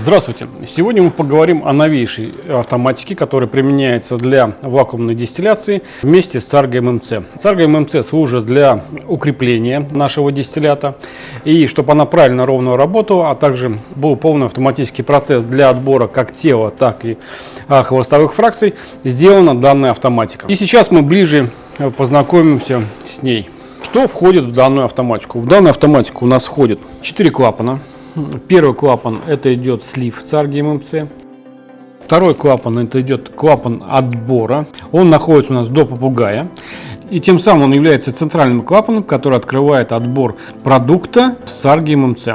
Здравствуйте! Сегодня мы поговорим о новейшей автоматике, которая применяется для вакуумной дистилляции вместе с Sargo MMC. Sargo MMC служит для укрепления нашего дистиллята и чтобы она правильно ровно работала, а также был полный автоматический процесс для отбора как тела, так и а, хвостовых фракций, сделана данная автоматика. И сейчас мы ближе познакомимся с ней. Что входит в данную автоматику? В данную автоматику у нас входит 4 клапана Первый клапан это идет слив царги ММЦ. Второй клапан это идет клапан отбора. Он находится у нас до попугая. И тем самым он является центральным клапаном, который открывает отбор продукта с ММЦ.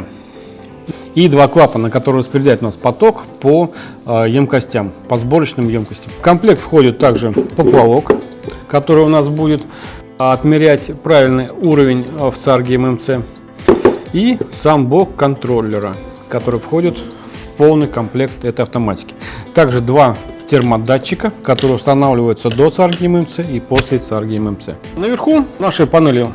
И два клапана, которые распределяют у нас поток по э, емкостям, по сборочным емкостям. В комплект входит также поплавок, который у нас будет отмерять правильный уровень в царге ММЦ и сам блок контроллера, который входит в полный комплект этой автоматики. Также два термодатчика, которые устанавливаются до царги ММЦ и после царги ММЦ. Наверху нашей панели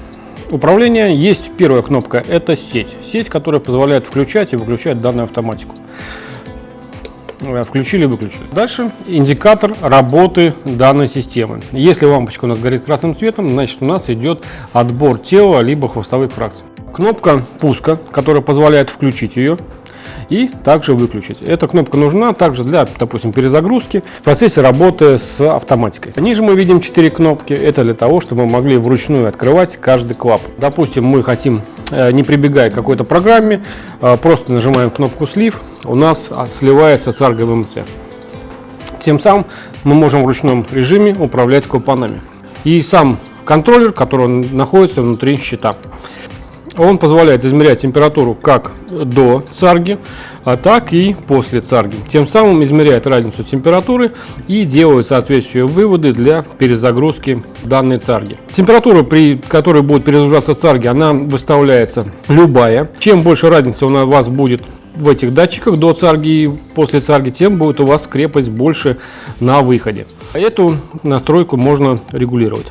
управления есть первая кнопка, это сеть. Сеть, которая позволяет включать и выключать данную автоматику. Э, включили выключили. Дальше индикатор работы данной системы. Если лампочка у нас горит красным цветом, значит у нас идет отбор тела либо хвостовых фракций кнопка пуска, которая позволяет включить ее и также выключить. Эта кнопка нужна также для, допустим, перезагрузки в процессе работы с автоматикой. Ниже мы видим 4 кнопки. Это для того, чтобы мы могли вручную открывать каждый клапан. Допустим, мы хотим, э, не прибегая к какой-то программе, э, просто нажимаем кнопку слив, у нас сливается с ММЦ. Тем самым мы можем в ручном режиме управлять клапанами. И сам контроллер, который находится внутри щита. Он позволяет измерять температуру как до царги, а так и после царги. Тем самым измеряет разницу температуры и делает соответствующие выводы для перезагрузки данной царги. Температура, при которой будет перезагружаться царги, она выставляется любая. Чем больше разница у вас будет в этих датчиках до царги и после царги, тем будет у вас скрепость больше на выходе. Эту настройку можно регулировать.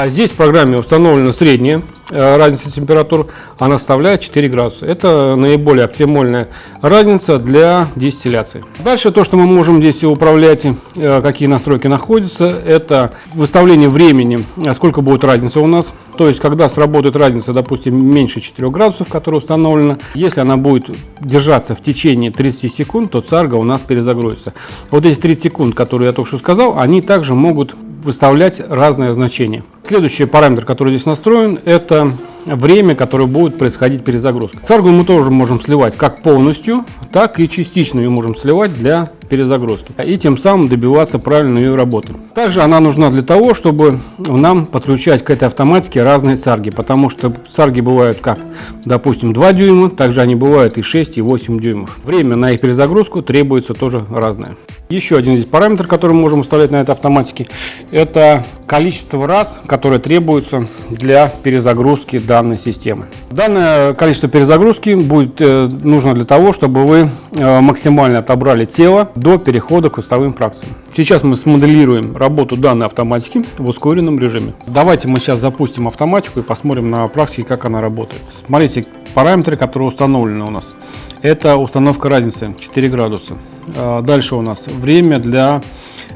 А здесь в программе установлена средняя э, разница температур, она составляет 4 градуса. Это наиболее оптимальная разница для дистилляции. Дальше то, что мы можем здесь управлять, э, какие настройки находятся, это выставление времени, э, сколько будет разница у нас. То есть, когда сработает разница, допустим, меньше 4 градусов, которая установлена, если она будет держаться в течение 30 секунд, то царга у нас перезагрузится. Вот эти 30 секунд, которые я только что сказал, они также могут выставлять разные значения. Следующий параметр, который здесь настроен, это время, которое будет происходить перезагрузка. Царгу мы тоже можем сливать как полностью, так и частично ее можем сливать для перезагрузки. И тем самым добиваться правильной ее работы. Также она нужна для того, чтобы нам подключать к этой автоматике разные царги. Потому что царги бывают как, допустим, 2 дюйма, также они бывают и 6, и 8 дюймов. Время на их перезагрузку требуется тоже разное. Еще один здесь параметр, который мы можем уставлять на этой автоматике, это количество раз, которое требуется для перезагрузки данной системы. Данное количество перезагрузки будет э, нужно для того, чтобы вы э, максимально отобрали тело до перехода к хвостовым фракциям. Сейчас мы смоделируем работу данной автоматики в ускоренном режиме. Давайте мы сейчас запустим автоматику и посмотрим на практике, как она работает. Смотрите параметры, которые установлены у нас. Это установка разницы 4 градуса. А, дальше у нас время для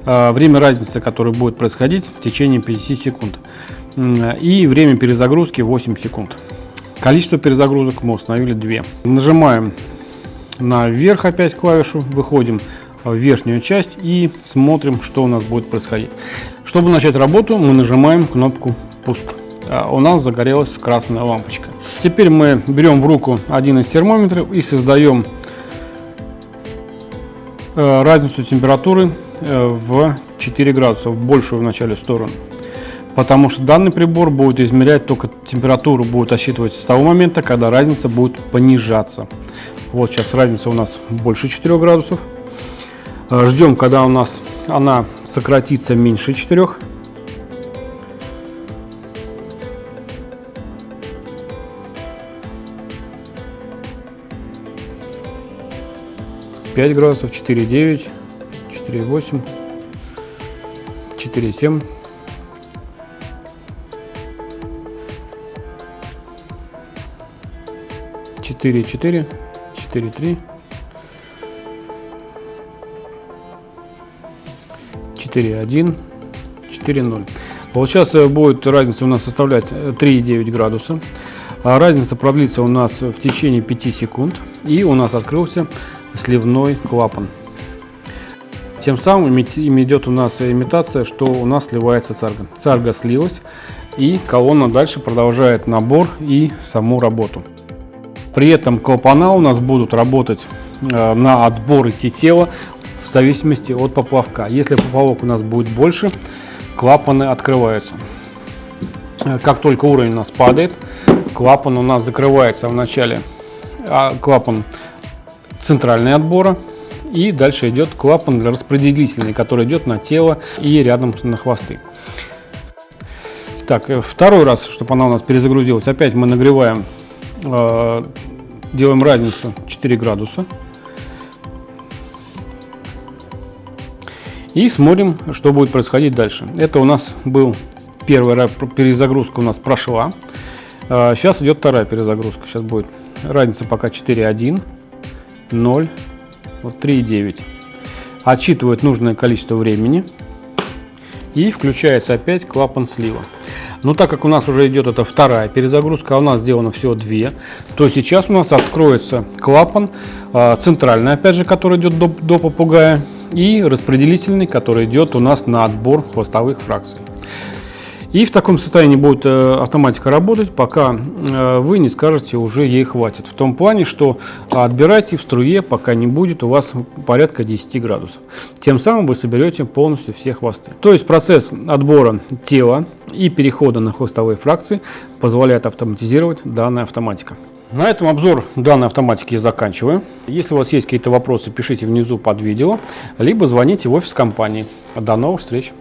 а, время разницы, которое будет происходить в течение 50 секунд. И время перезагрузки 8 секунд. Количество перезагрузок мы установили 2. Нажимаем на вверх опять клавишу, выходим верхнюю часть и смотрим, что у нас будет происходить. Чтобы начать работу, мы нажимаем кнопку «Пуск». А, у нас загорелась красная лампочка. Теперь мы берем в руку один из термометров и создаем э, разницу температуры э, в 4 градуса, в большую в начале сторону. Потому что данный прибор будет измерять только температуру, будет отсчитывать с того момента, когда разница будет понижаться. Вот сейчас разница у нас больше 4 градусов. Э, ждем, когда у нас она сократится меньше 4 5 градусов, 4,9, 4,8, 4,7. Четыре, четыре, четыре, три, 4,1, 4,0. Получается будет разница у нас составлять 3,9 градуса. А разница продлится у нас в течение 5 секунд. И у нас открылся сливной клапан. Тем самым идет у нас имитация, что у нас сливается царга. Царга слилась и колонна дальше продолжает набор и саму работу. При этом клапана у нас будут работать э, на отбор идти тела зависимости от поплавка. Если поплавок у нас будет больше, клапаны открываются. Э, как только уровень у нас падает, клапан у нас закрывается в начале, а клапан центральный отбора, и дальше идет клапан распределительный, который идет на тело и рядом на хвосты. Так, э, второй раз, чтобы она у нас перезагрузилась, опять мы нагреваем, э, делаем разницу 4 градуса. И смотрим, что будет происходить дальше. Это у нас был первая перезагрузка у нас прошла. Э, сейчас идет вторая перезагрузка. Сейчас будет разница пока 4.1, 0, вот 3,9. Отсчитывает нужное количество времени. И включается опять клапан слива. Но так как у нас уже идет эта вторая перезагрузка, а у нас сделано всего две, то сейчас у нас откроется клапан а, центральный, опять же, который идет до, до попугая, и распределительный, который идет у нас на отбор хвостовых фракций. И в таком состоянии будет э, автоматика работать, пока э, вы не скажете, уже ей хватит. В том плане, что отбирайте в струе, пока не будет у вас порядка 10 градусов. Тем самым вы соберете полностью все хвосты. То есть процесс отбора тела и перехода на хвостовые фракции позволяет автоматизировать данная автоматика. На этом обзор данной автоматики я заканчиваю. Если у вас есть какие-то вопросы, пишите внизу под видео, либо звоните в офис компании. До новых встреч!